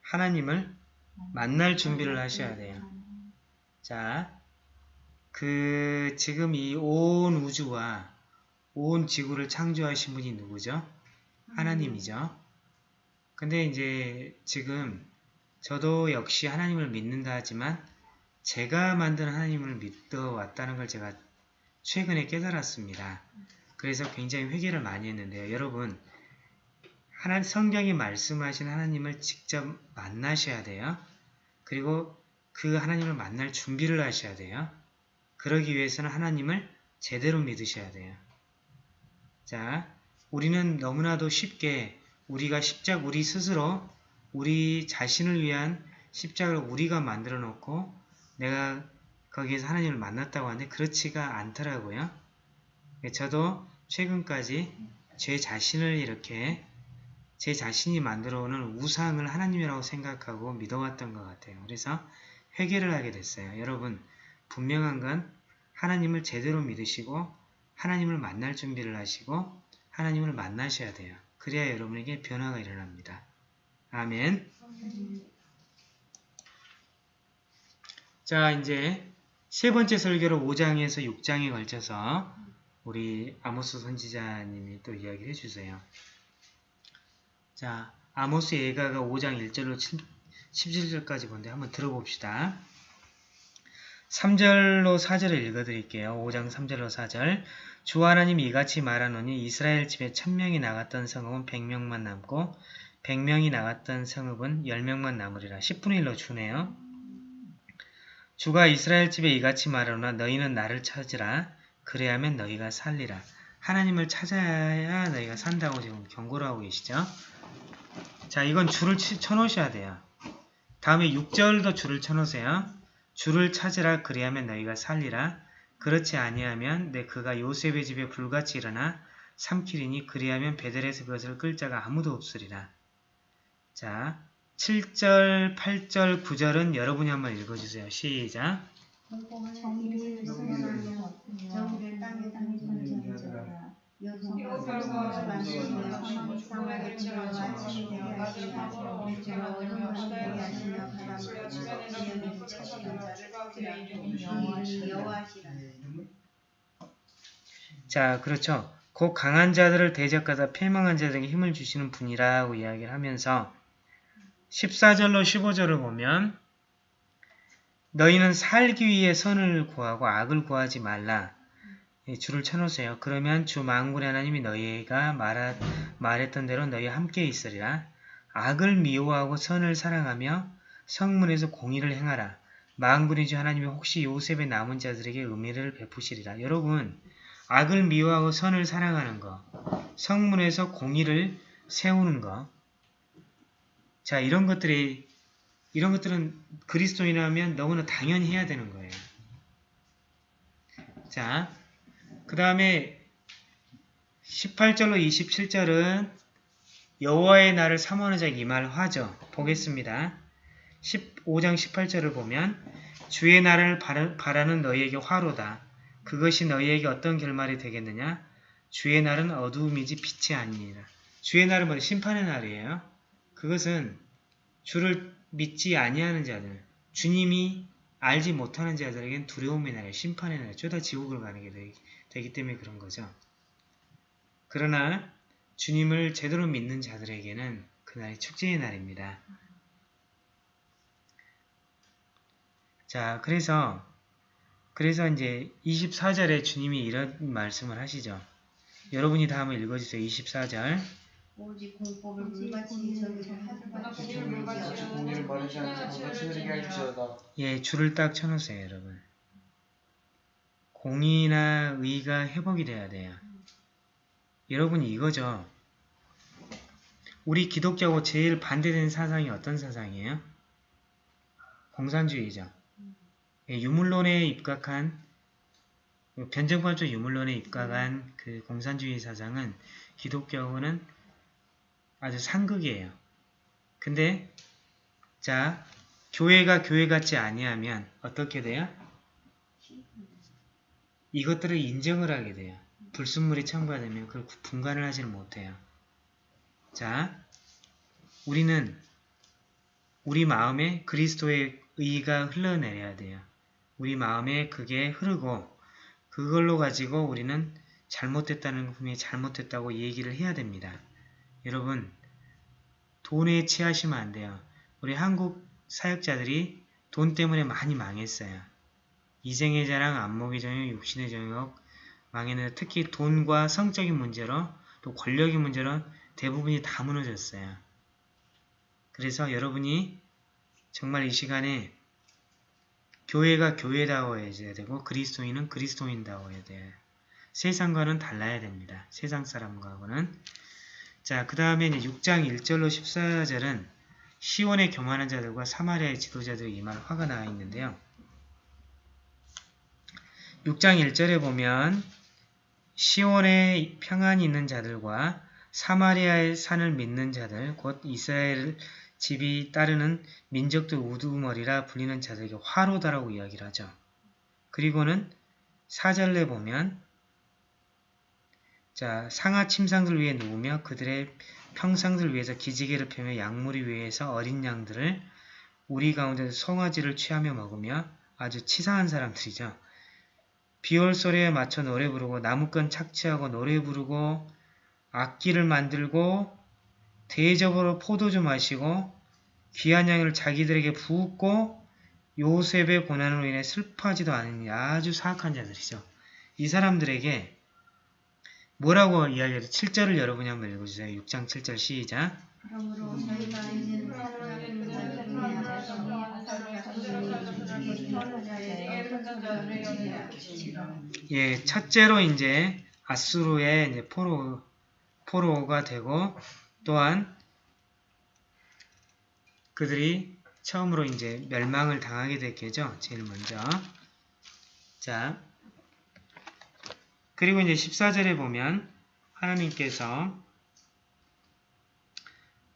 하나님을 만날 준비를 하셔야 돼요. 자, 그 지금 이 온 우주와 온 지구를 창조하신 분이 누구죠? 하나님이죠. 근데 이제 지금 저도 역시 하나님을 믿는다 하지만 제가 만든 하나님을 믿어 왔다는 걸 제가 최근에 깨달았습니다. 그래서 굉장히 회개를 많이 했는데요. 여러분, 하나, 성경이 말씀하신 하나님을 직접 만나셔야 돼요. 그리고 그 하나님을 만날 준비를 하셔야 돼요. 그러기 위해서는 하나님을 제대로 믿으셔야 돼요. 자, 우리는 너무나도 쉽게 우리가 십자 우리 스스로 우리 자신을 위한 십자가를 우리가 만들어 놓고 내가 거기에서 하나님을 만났다고 하는데 그렇지가 않더라고요. 저도 최근까지 제 자신을 이렇게 제 자신이 만들어 오는 우상을 하나님이라고 생각하고 믿어왔던 것 같아요. 그래서 회개를 하게 됐어요. 여러분 분명한 건 하나님을 제대로 믿으시고 하나님을 만날 준비를 하시고 하나님을 만나셔야 돼요. 그래야 여러분에게 변화가 일어납니다. 아멘 자 이제 세 번째 설교로 5장에서 6장에 걸쳐서 우리 아모스 선지자님이 또 이야기를 해주세요. 자 아모스 예가가 5장 1절로 17절까지 본데 한번 들어봅시다. 3절로 4절을 읽어드릴게요. 5장 3절로 4절 주 하나님이 이같이 말하노니 이스라엘 집에 천명이 나갔던 성읍은 100명만 남고 100명이 나갔던 성읍은 10명만 남으리라. 10분의 1로 주네요. 주가 이스라엘 집에 이같이 말하노나 너희는 나를 찾으라. 그래야면 너희가 살리라. 하나님을 찾아야 너희가 산다고 지금 경고를 하고 계시죠. 자 이건 줄을 치- 쳐놓으셔야 돼요. 다음에 6절도 줄을 쳐놓으세요. 주를 찾으라 그리하면 너희가 살리라. 그렇지 아니하면 내 그가 요셉의 집에 불같이 일어나 삼키리니 그리하면 베델에서 그것을 끌 자가 아무도 없으리라. 자, 7절, 8절, 9절은 여러분이 한번 읽어주세요. 시작. 정의를 정의를 자, 그렇죠. 곧 강한 자들을 대적하다 패망한 자들에게 힘을 주시는 분이라고 이야기를 하면서 14절로 15절을 보면 너희는 살기 위해 선을 구하고 악을 구하지 말라. 이 줄을 쳐놓으세요. 그러면 주 만군의 하나님이 너희가 말하, 말했던 대로 너희와 함께 있으리라. 악을 미워하고 선을 사랑하며 성문에서 공의를 행하라. 만군의 주 하나님이 혹시 요셉의 남은 자들에게 은혜를 베푸시리라. 여러분 악을 미워하고 선을 사랑하는 것, 성문에서 공의를 세우는 것. 자, 이런 것들이 이런 것들은 그리스도인이라면 너무나 당연히 해야 되는 거예요. 자, 그 다음에 18절로 27절은 여호와의 날을 사모하는 자에게 이말 화죠. 보겠습니다. 15장 18절을 보면 주의 날을 바라- 바라는 너희에게 화로다. 그것이 너희에게 어떤 결말이 되겠느냐? 주의 날은 어두움이지 빛이 아니니라. 주의 날은 뭐 심판의 날이에요. 그것은 주를 믿지 아니하는 자들, 주님이 알지 못하는 자들에겐 두려움의 날이에요. 심판의 날, 쪼다 지옥을 가는 게 되기, 되기 때문에 그런 거죠. 그러나 주님을 제대로 믿는 자들에게는 그날이 축제의 날입니다. 자, 그래서 그래서 이제 24절에 주님이 이런 말씀을 하시죠. 여러분이 다 한번 읽어주세요. 24절. 오직 공법을 물같이 저기를 하나 하늘같이 공의를 물같이 공의를 바르지 않고 신하는 같이 지혜를 느리게 지니라 할지어다. 예, 줄을 딱 쳐놓으세요, 여러분. 공의나 의가 회복이 돼야 돼요. 여러분 이거죠. 우리 기독교하고 제일 반대되는 사상이 어떤 사상이에요? 공산주의죠. 예, 유물론에 입각한 변증관적 유물론에 입각한 그 공산주의 사상은 기독교하고는 아주 상극이에요. 근데 자 교회가 교회 같지 아니하면 어떻게 돼요? 이것들을 인정을 하게 돼요. 불순물이 첨가되면 그걸 분간을 하지는 못해요. 자, 우리는 우리 마음에 그리스도의 의가 흘러내려야 돼요. 우리 마음에 그게 흐르고 그걸로 가지고 우리는 잘못됐다는 분이 잘못됐다고 얘기를 해야 됩니다. 여러분 돈에 취하시면 안 돼요. 우리 한국 사역자들이 돈 때문에 많이 망했어요. 이생의 자랑, 안목의 정욕, 육신의 정욕 망했는데 특히 돈과 성적인 문제로 또 권력의 문제로 대부분이 다 무너졌어요. 그래서 여러분이 정말 이 시간에 교회가 교회다워야 되고 그리스도인은 그리스도인다워야 돼요. 세상과는 달라야 됩니다. 세상 사람과는 자, 그 다음에 이제 6장 1절로 14절은 시온의 교만한 자들과 사마리아의 지도자들이 이말 화가 나 있는데요. 6장 1절에 보면 시온에 평안이 있는 자들과 사마리아의 산을 믿는 자들, 곧 이스라엘 집이 따르는 민족들 우두머리라 불리는 자들에게 화로다라고 이야기를 하죠. 그리고는 4절에 보면 자 상하 침상들 위에 누우며 그들의 평상들 위에서 기지개를 펴며 약물이 위에서 어린 양들을 우리 가운데 송아지를 취하며 먹으며 아주 치사한 사람들이죠. 비올 소리에 맞춰 노래 부르고 나무건 착취하고 노래 부르고 악기를 만들고 대접으로 포도주 마시고 귀한 양을 자기들에게 부었고 요셉의 고난으로 인해 슬퍼하지도 않은 아주 사악한 자들이죠. 이 사람들에게 뭐라고 이야기해도 7절을 여러분이 한번 읽어주세요. 6장 7절 시작. 예, 첫째로 이제 아수르의 이제 포로, 포로가 되고 또한 그들이 처음으로 이제 멸망을 당하게 됐겠죠. 제일 먼저. 자, 그리고 이제 14절에 보면 하나님께서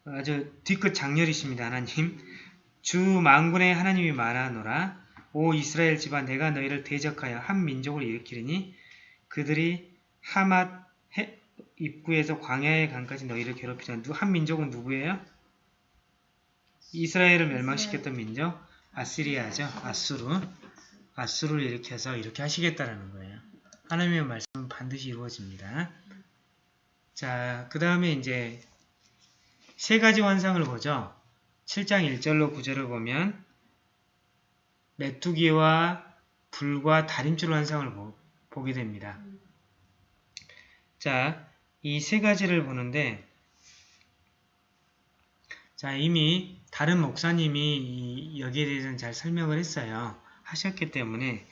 아주 뒤끝 장렬이십니다. 하나님. 주 만군의 하나님이 말하노라. 오 이스라엘 집안 내가 너희를 대적하여 한 민족을 일으키리니 그들이 하맛 해, 입구에서 광야의 강까지 너희를 괴롭히자. 한 민족은 누구예요? 이스라엘을 멸망시켰던 민족 아시리아죠. 아수르. 아수르를 일으켜서 이렇게 하시겠다라는 거예요. 하나님의 말씀은 반드시 이루어집니다. 자, 그 다음에 이제 세 가지 환상을 보죠. 7장 1절로 9절을 보면 메뚜기와 불과 다림줄 환상을 보, 보게 됩니다. 자, 이 세 가지를 보는데 자, 이미 다른 목사님이 여기에 대해서는 잘 설명을 했어요. 하셨기 때문에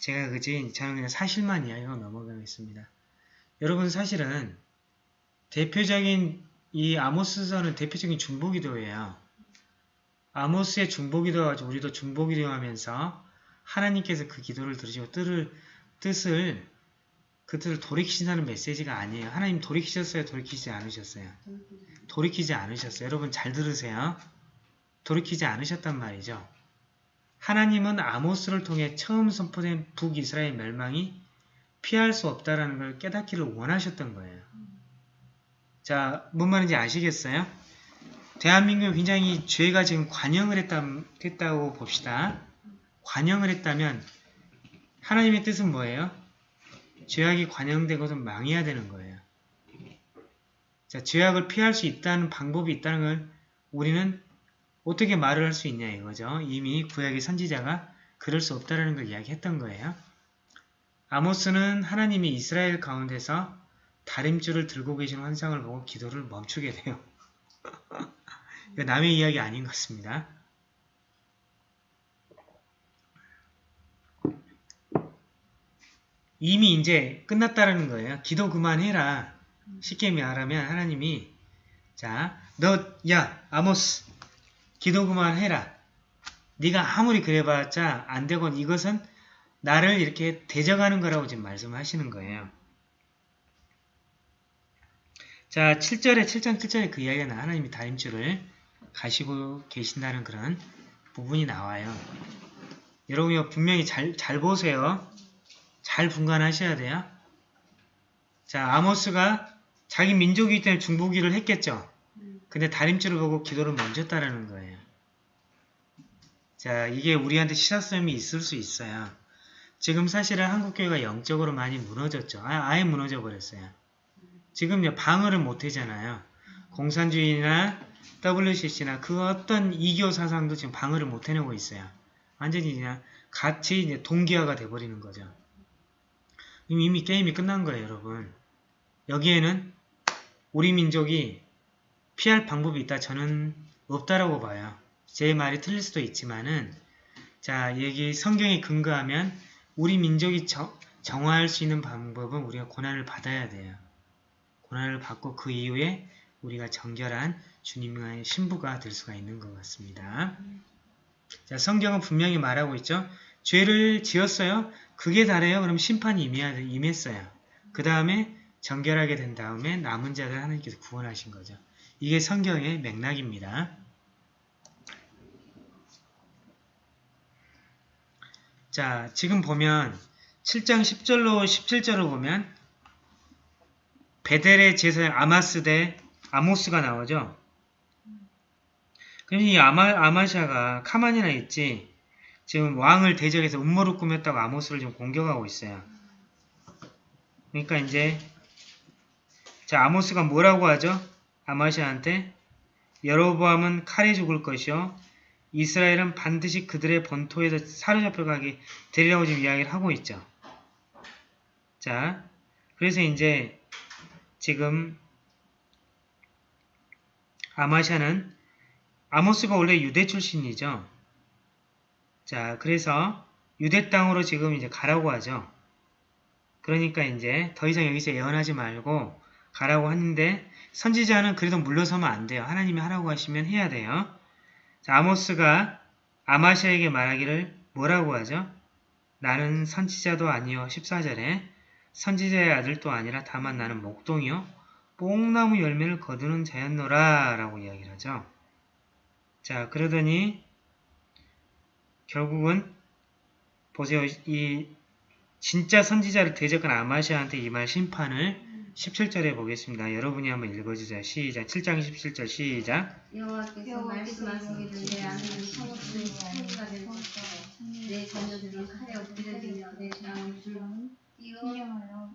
제가 그지 저는 그냥 사실만 이야기하고 넘어가겠습니다. 여러분 사실은 대표적인 이 아모스서는 대표적인 중보기도예요. 아모스의 중보기도 가지고 우리도 중보기도 하면서 하나님께서 그 기도를 들으시고 뜻을, 뜻을 그 뜻을 돌이키신다는 메시지가 아니에요. 하나님 돌이키셨어요? 돌이키지 않으셨어요? 돌이키지 않으셨어요. 여러분 잘 들으세요. 돌이키지 않으셨단 말이죠. 하나님은 아모스를 통해 처음 선포된 북이스라엘 멸망이 피할 수 없다라는 걸 깨닫기를 원하셨던 거예요. 자, 뭔 말인지 아시겠어요? 대한민국은 굉장히 죄가 지금 관영을 했다, 했다고 봅시다. 관영을 했다면 하나님의 뜻은 뭐예요? 죄악이 관영된 것은 망해야 되는 거예요. 자, 죄악을 피할 수 있다는 방법이 있다는 걸 우리는 어떻게 말을 할 수 있냐 이거죠. 이미 구약의 선지자가 그럴 수 없다는 걸 이야기했던 거예요. 아모스는 하나님이 이스라엘 가운데서 다림줄을 들고 계신 환상을 보고 기도를 멈추게 돼요. 남의 이야기 아닌 것 같습니다. 이미 이제 끝났다라는 거예요. 기도 그만해라. 쉽게 말하면 하나님이 자, 너, 야, 아모스, 기도 그만해라. 네가 아무리 그래봤자 안 되건 이것은 나를 이렇게 대적하는 거라고 지금 말씀하시는 거예요. 자, 7절에 7장 7절에 그 이야기가 나 하나님이 다림줄을 가시고 계신다는 그런 부분이 나와요. 여러분 이거 분명히 잘, 잘 보세요. 잘 분간하셔야 돼요. 자, 아모스가 자기 민족이기 때문에 중보기를 했겠죠. 근데 다림줄을 보고 기도를 멈췄다라는 거예요. 자, 이게 우리한테 시사점이 있을 수 있어요. 지금 사실은 한국교회가 영적으로 많이 무너졌죠. 아, 아예 무너져 버렸어요. 지금 방어를 못 하잖아요. 공산주의나 WCC나 그 어떤 이교 사상도 지금 방어를 못 해내고 있어요. 완전히 그냥 같이 이제 동기화가 돼버리는 거죠. 이미 게임이 끝난 거예요, 여러분. 여기에는 우리 민족이 피할 방법이 있다. 저는 없다라고 봐요. 제 말이 틀릴 수도 있지만은 자 여기 성경에 근거하면 우리 민족이 정, 정화할 수 있는 방법은 우리가 고난을 받아야 돼요. 고난을 받고 그 이후에 우리가 정결한 주님의 신부가 될 수가 있는 것 같습니다. 자 성경은 분명히 말하고 있죠. 죄를 지었어요. 그게 다래요. 그럼 심판이 임해야, 임했어요. 그 다음에 정결하게 된 다음에 남은 자들 하나님께서 구원하신 거죠. 이게 성경의 맥락입니다. 자, 지금 보면 7장 10절로 17절을 보면 베델의 제사장 아마스 대 아모스가 나오죠. 그럼 이 아마, 아마샤가 카만이나 있지 지금 왕을 대적해서 음모를 꾸몄다고 아모스를 지금 공격하고 있어요. 그러니까 이제 자 아모스가 뭐라고 하죠? 아마샤한테 여로보암은 칼에 죽을 것이요 이스라엘은 반드시 그들의 본토에서 사로잡혀가게 되리라고 지금 이야기를 하고 있죠. 자, 그래서 이제 지금 아마샤는 아모스가 원래 유대 출신이죠. 자, 그래서 유대 땅으로 지금 이제 가라고 하죠. 그러니까 이제 더 이상 여기서 예언하지 말고 가라고 하는데 선지자는 그래도 물러서면 안 돼요. 하나님이 하라고 하시면 해야 돼요. 자, 아모스가 아마샤에게 말하기를 뭐라고 하죠? 나는 선지자도 아니요. 14절에 선지자의 아들도 아니라 다만 나는 목동이요. 뽕나무 열매를 거두는 자였노라 라고 이야기를 하죠. 자, 그러더니 결국은 보세요. 이 진짜 선지자를 대적한 아마샤한테 이 말 심판을 17절에 보겠습니다. 여러분이 한번 읽어주세요. 시작. 7장 17절 시작. 여호와께서 말씀하시기를 내 아내는 성읍의 소리가 될 것이요 내 자녀들은 칼에 엎드려지며 내 장을 줄 띄어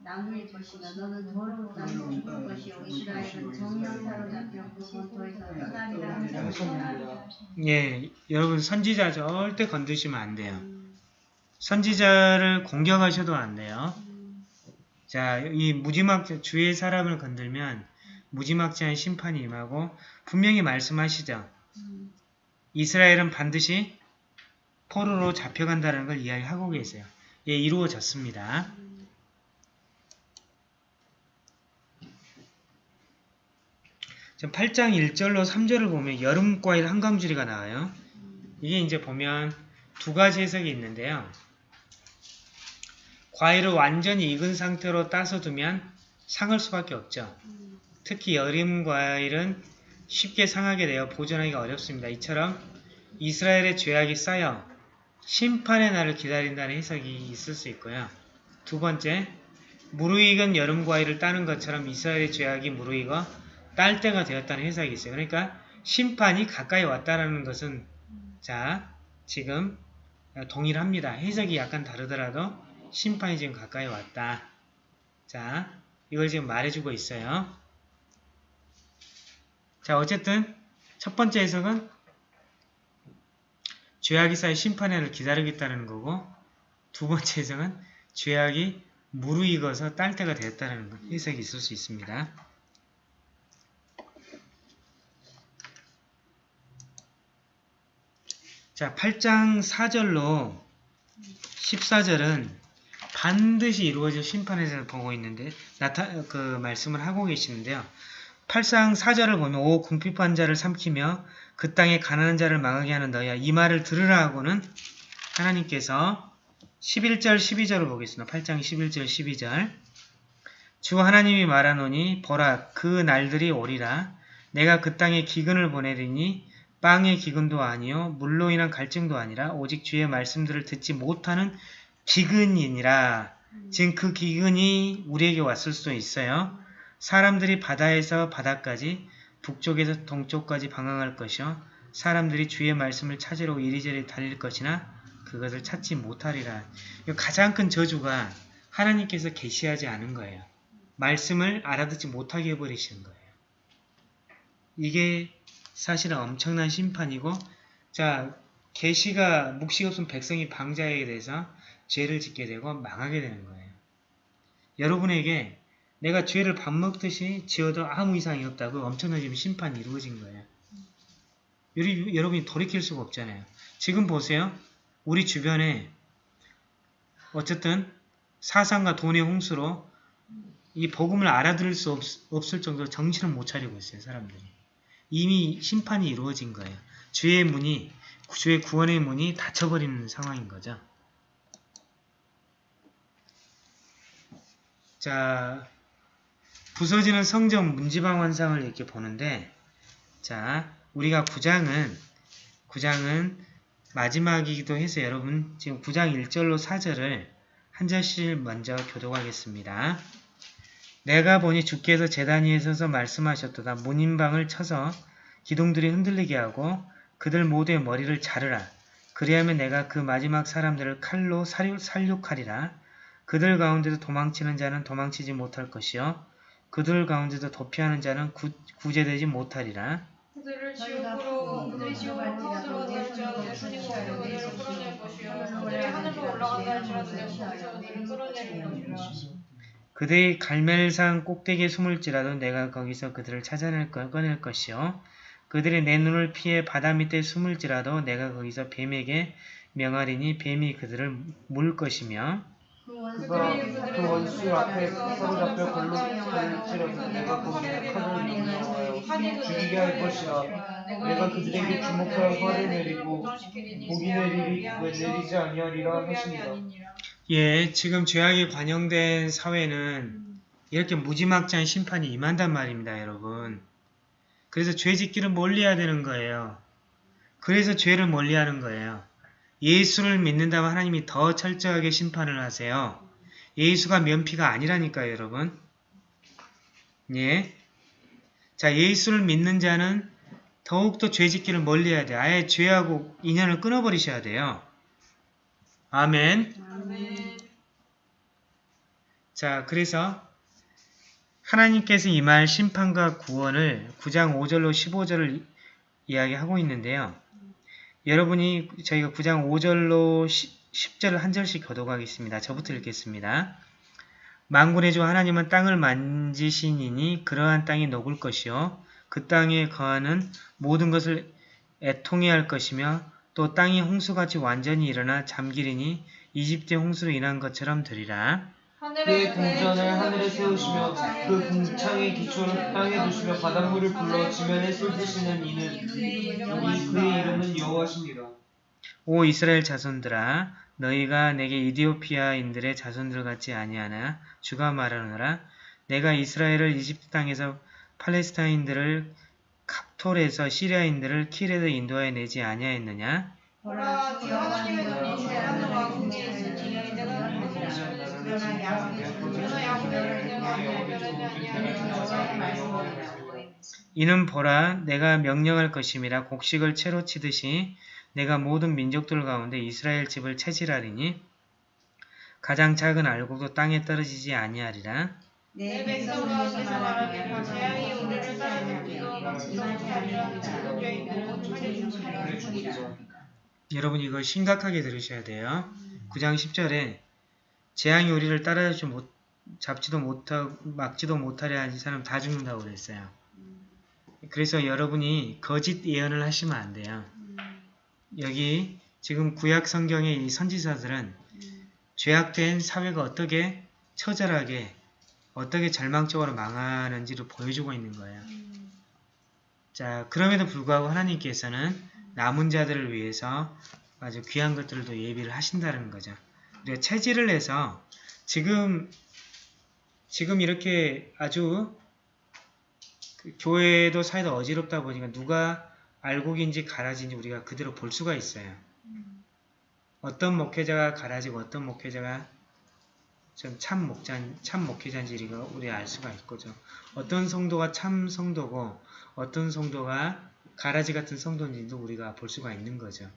나눌 것이다. 너는 더러운 땅에 죽을 것이요 이스라엘은 정령 사로 잡혀 그 본토에서 떠나리라. 예, 여러분 선지자 절대 건드시면 안 돼요. 선지자를 공격하셔도 안 돼요. 자, 이 무지막 주의 사람을 건들면 무지막지한 심판이 임하고 분명히 말씀하시죠. 이스라엘은 반드시 포로로 잡혀간다는 걸 이야기하고 계세요. 예, 이루어졌습니다. 지금 8장 1절로 3절을 보면 여름과일 한강줄이가 나와요. 이게 이제 보면 두 가지 해석이 있는데요. 과일을 완전히 익은 상태로 따서 두면 상할 수밖에 없죠. 특히 여름 과일은 쉽게 상하게 되어 보존하기가 어렵습니다. 이처럼 이스라엘의 죄악이 쌓여 심판의 날을 기다린다는 해석이 있을 수 있고요. 두 번째, 무르익은 여름 과일을 따는 것처럼 이스라엘의 죄악이 무르익어 딸 때가 되었다는 해석이 있어요. 그러니까 심판이 가까이 왔다라는 것은 자 지금 동일합니다. 해석이 약간 다르더라도 심판이 지금 가까이 왔다. 자 이걸 지금 말해주고 있어요. 자 어쨌든 첫 번째 해석은 죄악이 쌓여 심판의 날을 기다리겠다는 거고 두 번째 해석은 죄악이 무르익어서 딸 때가 되었다는 해석이 있을 수 있습니다. 자, 8장 4절로 14절은 반드시 이루어질 심판에서 보고 있는데 나타 그 말씀을 하고 계시는데요. 8상 4절을 보면 오 궁핍한 자를 삼키며 그 땅에 가난한 자를 망하게 하는 너야 이 말을 들으라 하고는 하나님께서 11절 12절을 보겠습니다. 8장 11절 12절 주 하나님이 말하노니 보라 그 날들이 오리라 내가 그 땅에 기근을 보내리니 빵의 기근도 아니요 물로 인한 갈증도 아니라 오직 주의 말씀들을 듣지 못하는 기근이니라 지금 그 기근이 우리에게 왔을 수도 있어요. 사람들이 바다에서 바다까지 북쪽에서 동쪽까지 방황할 것이요 사람들이 주의 말씀을 찾으러 이리저리 달릴 것이나 그것을 찾지 못하리라. 이 가장 큰 저주가 하나님께서 계시하지 않은 거예요. 말씀을 알아듣지 못하게 해버리시는 거예요. 이게 사실은 엄청난 심판이고 자 계시가 묵시가 없으면 백성이 방자에 대해서 죄를 짓게 되고 망하게 되는 거예요. 여러분에게 내가 죄를 밥 먹듯이 지어도 아무 이상이 없다고 지금 심판이 이루어진 거예요. 여러분- 여러분이 돌이킬 수가 없잖아요. 지금 보세요. 우리 주변에 어쨌든 사상과 돈의 홍수로 이 복음을 알아들을 수 없, 없을 정도로 정신을 못 차리고 있어요. 사람들이. 이미 심판이 이루어진 거예요. 주의 문이 주의 구원의 문이 닫혀버리는 상황인 거죠. 자, 부서지는 성전 문지방 환상을 이렇게 보는데 자, 우리가 9장은 9장은 마지막이기도 해서 여러분 지금 9장 1절로 4절을 한 절씩 먼저 교독하겠습니다. 내가 보니 주께서 제단 위에 서서 말씀하셨도다. 문인방을 쳐서 기둥들이 흔들리게 하고 그들 모두의 머리를 자르라. 그리하면 내가 그 마지막 사람들을 칼로 살육, 살육하리라. 그들 가운데도 도망치는 자는 도망치지 못할 것이요. 그들 가운데도 도피하는 자는 구, 구제되지 못하리라. 그들을 지옥으로 그들이 지옥으로 들어가다 할지라도 내 손이 거기서 그들을 끌어낼 것이요 그들이 하늘로 올라간다 할지라도 내 손에서 그들을 끌어낼 것이라 그들이 갈멜산 꼭대기에 숨을지라도 내가 거기서 그들을 찾아낼 것, 꺼낼 것이요. 그들이 내 눈을 피해 바다 밑에 숨을지라도 내가 거기서 뱀에게 명하리니 뱀이 그들을 물 것이며 그가 그 원수 앞에 사로잡혀 걸로 갈지라도 내가 거기에 칼을 내어와요 죽이게 할 것이라 내가 그들에게 주목하여 화를 내리고 복이 내리리 왜 내리지 아니하리라 하시니라 예, 지금 죄악이 관영된 사회는 이렇게 무지막지한 심판이 임한단 말입니다, 여러분. 그래서 죄 짓기를 멀리해야 되는 거예요. 그래서 죄를 멀리하는 거예요. 예수를 믿는다면 하나님이 더 철저하게 심판을 하세요. 예수가 면피가 아니라니까요, 여러분. 예. 자, 예수를 믿는 자는 더욱더 죄 짓기를 멀리해야 돼요. 아예 죄하고 인연을 끊어버리셔야 돼요. 아멘. 아멘 자, 그래서 하나님께서 임할 심판과 구원을 9장 5절로 15절을 이야기하고 있는데요. 여러분이 저희가 9장 5절로 10 절을 한 절씩 교독하겠습니다. 저부터 읽겠습니다. 만군의 주 하나님은 땅을 만지시니니 그러한 땅이 녹을 것이요 그 땅에 거하는 모든 것을 애통해 할 것이며 또 땅이 홍수같이 완전히 일어나 잠기리니 이집트의 홍수로 인한 것처럼 되리라. 그의 궁전을 하늘에 세우시며 그 궁창의 기초를 땅에 두시며 바닷물을 불러 지면에 쏟으시는 이는 이 그의 이름은 여호와십니다. 오 이스라엘 자손들아 너희가 내게 이디오피아인들의 자손들 같지 아니하나 주가 말하노라. 내가 이스라엘을 이집트 땅에서 팔레스타인들을 갑톨에서 시리아인들을 키레도 인도하여 내지 아니하였느냐? 보라 주 하나님의 눈이 대하늘과 궁지에 있으니 그러나 야곱의 아니하리라 이는 보라 내가 명령할 것임이라 곡식을 채로 치듯이 내가 모든 민족들 가운데 이스라엘 집을 채질하리니 가장 작은 알곡도 땅에 떨어지지 아니하리라. 내 재앙이 우리를 아니라 여러분 이거 심각하게 들으셔야 돼요. 9장 10절에 재앙이 우리를 따라잡지 못, 잡지도 못하고 막지도 못하려 하는 사람 다 죽는다고 그랬어요. 그래서 여러분이 거짓 예언을 하시면 안 돼요. 여기 지금 구약 성경의 이 선지자들은 죄악된 사회가 어떻게 처절하게 어떻게 절망적으로 망하는지를 보여주고 있는 거예요. 자, 그럼에도 불구하고 하나님께서는 남은 자들을 위해서 아주 귀한 것들도 예비를 하신다는 거죠. 우리가 체질을 해서 지금 지금 이렇게 아주 그 교회도 사회도 어지럽다 보니까 누가 알곡인지 가라지인지 우리가 그대로 볼 수가 있어요. 어떤 목회자가 가라지고 어떤 목회자가 좀참 목자 참 목회자인지 우리가 우리 알 수가 있거죠. 어떤 성도가 참 성도고 어떤 성도가 가라지 같은 성도인지도 우리가 볼 수가 있는 거죠.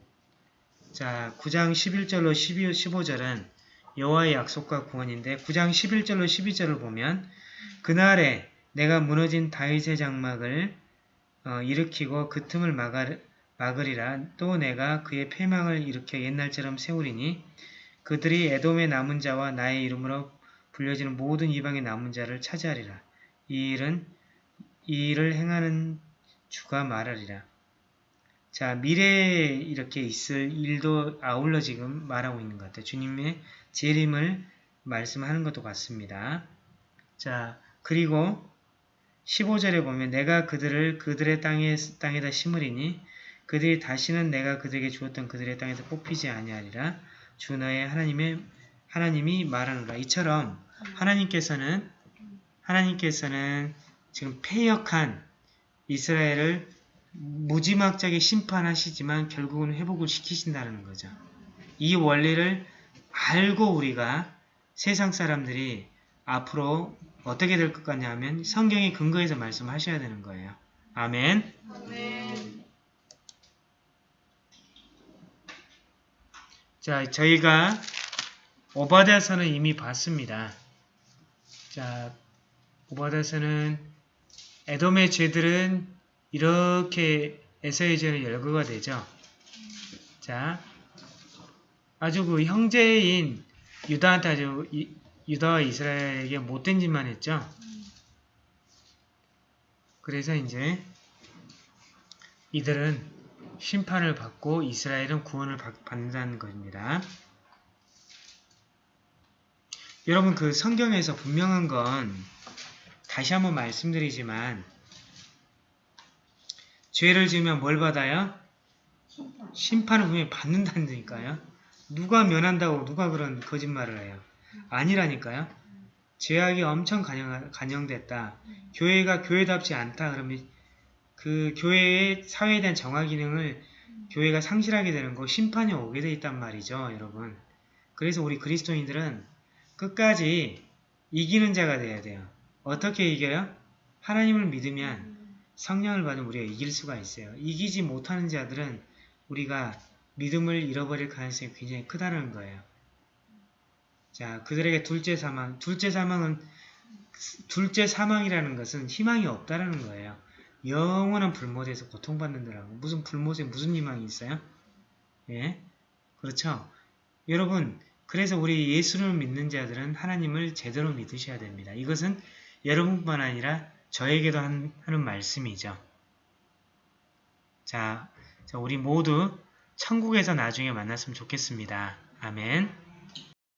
자, 9장 11절로 12, 15절은 여호와의 약속과 구원인데 9장 11절로 12절을 보면 그날에 내가 무너진 다윗의 장막을 어, 일으키고 그 틈을 막아, 막으리라 또 내가 그의 패망을 일으켜 옛날처럼 세우리니 그들이 에돔의 남은 자와 나의 이름으로 불려지는 모든 이방의 남은 자를 차지하리라. 이 일은 이 일을 행하는 주가 말하리라. 자, 미래에 이렇게 있을 일도 아울러 지금 말하고 있는 것 같아요. 주님의 재림을 말씀하는 것도 같습니다. 자, 그리고 15절에 보면 내가 그들을 그들의 땅에, 땅에다 심으리니 그들이 다시는 내가 그들에게 주었던 그들의 땅에서 뽑히지 아니하리라. 주 너의 하나님의 하나님이 말하노라. 이처럼 하나님께서는 하나님께서는 지금 패역한 이스라엘을 무지막지하게 심판하시지만 결국은 회복을 시키신다는 거죠. 이 원리를 알고 우리가 세상 사람들이 앞으로 어떻게 될 것 같냐 하면 성경의 근거에서 말씀하셔야 되는 거예요. 아멘. 아멘. 자, 저희가 오바다서는 이미 봤습니다. 자, 오바다서는 에돔의 죄들은 이렇게 에서의 죄는 열거가 되죠. 자, 아주 그 형제인 유다한테 아주 이- 유다와 이스라엘에게 못된 짓만 했죠. 그래서 이제 이들은 심판을 받고 이스라엘은 구원을 받- 받는다는 것입니다. 여러분 그 성경에서 분명한 건 다시 한번 말씀드리지만 죄를 지으면 뭘 받아요? 심판을 분명히 받는다니까요. 누가 면한다고 누가 그런 거짓말을 해요. 아니라니까요. 죄악이 엄청 간영, 간영됐다. 교회가 교회답지 않다. 그러면 그 교회의 사회에 대한 정화 기능을 교회가 상실하게 되는 거 심판이 오게 돼 있단 말이죠. 여러분. 그래서 우리 그리스도인들은 끝까지 이기는 자가 돼야 돼요. 어떻게 이겨요? 하나님을 믿으면 성령을 받으면 우리가 이길 수가 있어요. 이기지 못하는 자들은 우리가 믿음을 잃어버릴 가능성이 굉장히 크다는 거예요. 자, 그들에게 둘째 사망. 둘째 사망은 둘째 사망이라는 것은 희망이 없다라는 거예요. 영원한 불못에서 고통받는다라고. 무슨 불못에 무슨 희망이 있어요? 예? 그렇죠? 여러분, 그래서 우리 예수를 믿는 자들은 하나님을 제대로 믿으셔야 됩니다. 이것은 여러분뿐만 아니라 저에게도 한- 하는 말씀이죠. 자, 자, 우리 모두 천국에서 나중에 만났으면 좋겠습니다. 아멘.